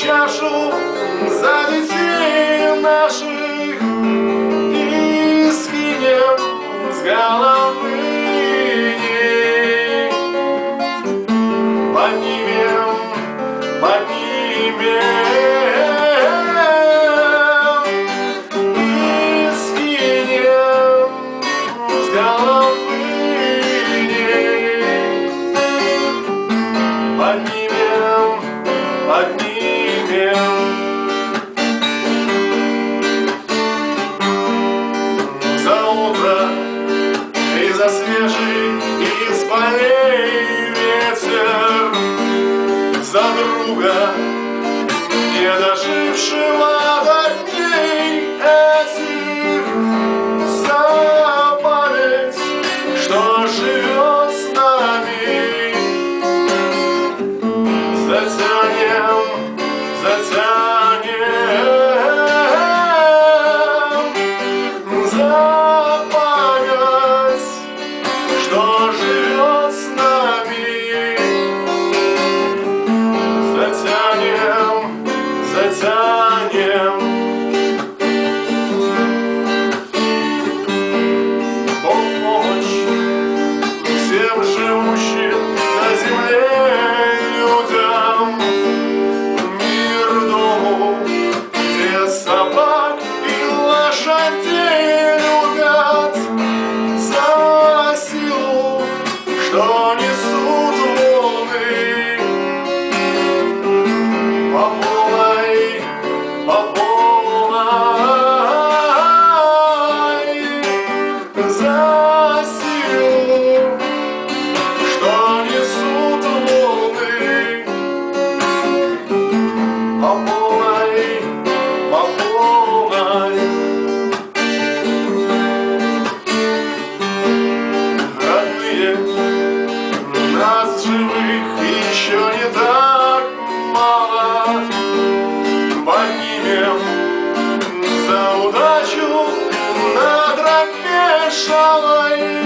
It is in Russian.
Чашу за детей наших и скинем с головы. Поднимем, поднимем и скинем с головы. Поднимем, за друга, не дожившего до. shall I